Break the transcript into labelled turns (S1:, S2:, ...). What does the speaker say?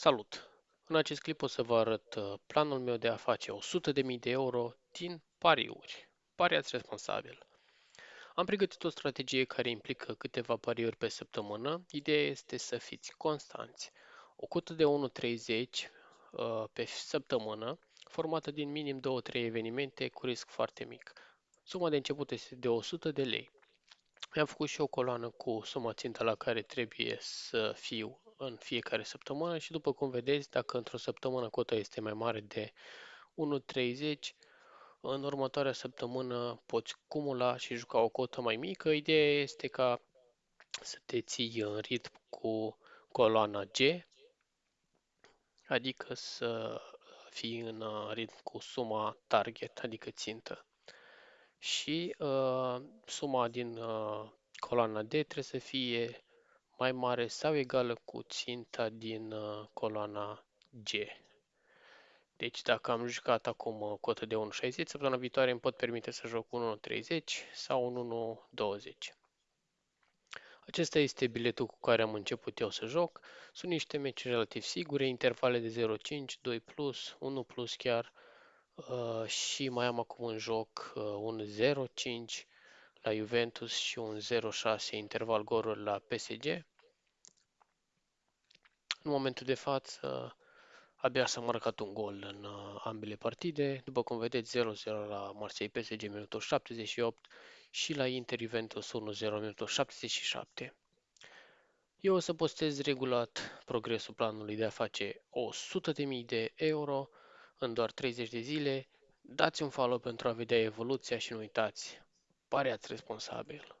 S1: Salut! În acest clip o să vă arăt uh, planul meu de a face 100.000 de euro din pariuri. Pariați responsabil. Am pregătit o strategie care implică câteva pariuri pe săptămână. Ideea este să fiți constanți. O cotă de 1.30 uh, pe săptămână, formată din minim 2-3 evenimente cu risc foarte mic. Suma de început este de 100 de lei. Mi-am făcut și o coloană cu suma țintă la care trebuie să fiu în fiecare săptămână și după cum vedeți, dacă într-o săptămână cota este mai mare de 1.30, în următoarea săptămână poți cumula și juca o cotă mai mică. Ideea este ca să te ții în ritm cu coloana G, adică să fii în ritm cu suma target, adică țintă. Și uh, suma din uh, coloana D trebuie să fie mai mare sau egală cu ținta din uh, coloana G. Deci dacă am jucat acum uh, cotă de 1.60, săptămâna viitoare îmi pot permite să joc 1.30 sau 1.20. Acesta este biletul cu care am început eu să joc. Sunt niște meci relativ sigure, intervale de 0.5, 2+, plus, 1+, plus chiar. Uh, și mai am acum în joc uh, un 0.5 la Juventus și un 0.6 interval goluri la PSG. În momentul de față, abia s-a marcat un gol în uh, ambele partide. După cum vedeți, 0-0 la Marseille PSG minutul 78 și la Inter Juventus 1-0 minutul 77. Eu o să postez regulat progresul planului de a face 100.000 de euro în doar 30 de zile. Dați un follow pentru a vedea evoluția și nu uitați, pareați responsabil.